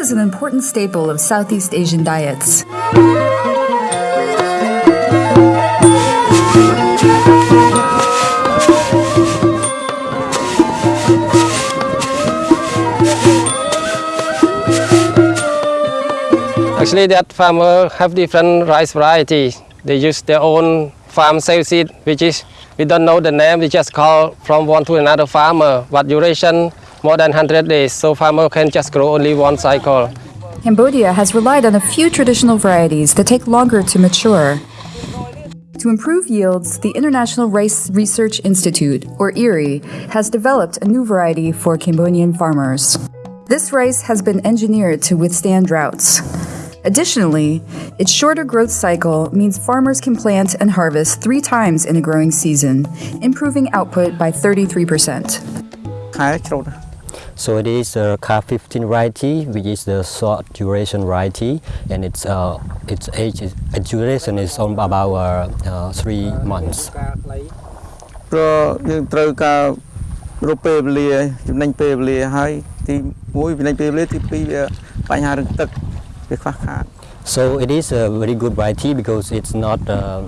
Is an important staple of Southeast Asian diets. Actually, that farmer have different rice varieties. They use their own farm sale seed, which is we don't know the name. We just call from one to another farmer. But duration more than 100 days, so farmer can just grow only one cycle. Cambodia has relied on a few traditional varieties that take longer to mature. To improve yields, the International Rice Research Institute, or IRRI, has developed a new variety for Cambodian farmers. This rice has been engineered to withstand droughts. Additionally, its shorter growth cycle means farmers can plant and harvest three times in a growing season, improving output by 33%. ខែច្រូត So it is a car 15 variety, which is the short duration variety, and its uh, its age is, uh, duration is on about uh, uh, three months. ព្រោះយើងត្រូវការរកពេលវេលាចំណេញពេលវេលាហើយទី1ចំណេញពេលវេលាទី2វាបញ្ហារឿងទឹកវាខ្វះខាត So it is a very good variety because it's not, uh,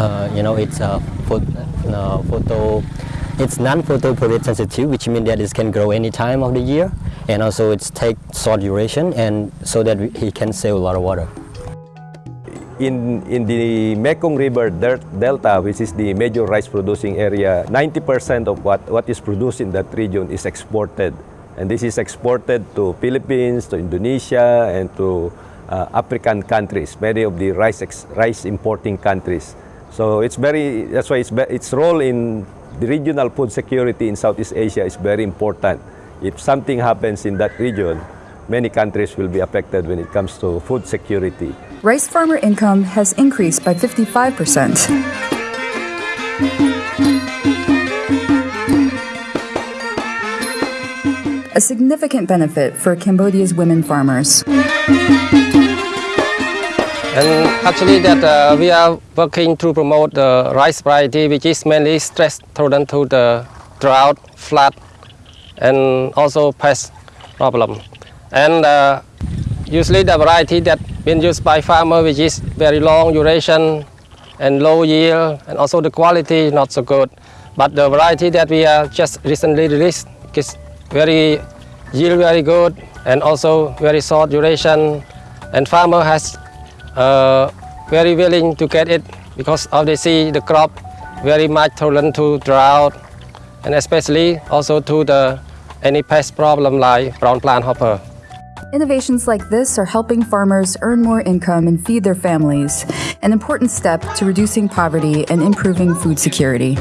uh, you know, it's a pho- uh, photo, it's non-photo period sensitive, which means that it can grow any time of the year, and also it's take short duration, and so that he can save a lot of water. in, in the Mekong River Delta, which is the major rice producing area, 90% of what, what is produced in that region is exported. And this is exported to Philippines, to Indonesia, and to uh, African countries, many of the rice, rice importing countries. So it's very, that's why it's, its role in the regional food security in Southeast Asia is very important. If something happens in that region, many countries will be affected when it comes to food security. Rice farmer income has increased by 55%. A significant benefit for Cambodia's women farmers. And actually that uh, we are working to promote the rice variety which is mainly stress tolerant to the drought, flood and also pest problem. And uh, usually the variety that been used by farmer which is very long duration and low yield and also the quality is not so good. But the variety that we are just recently released is very yield very good and also very short duration and farmer has uh, very willing to get it because of they see the crop very much tolerant to drought and especially also to the any pest problem like brown plant hopper. Innovations like this are helping farmers earn more income and feed their families, an important step to reducing poverty and improving food security.